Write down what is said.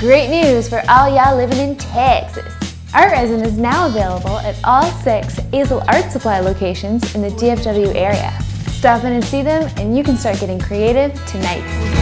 Great news for all y'all living in Texas. Art resin is now available at all six Asel Art Supply locations in the DFW area. Stop in and see them and you can start getting creative tonight.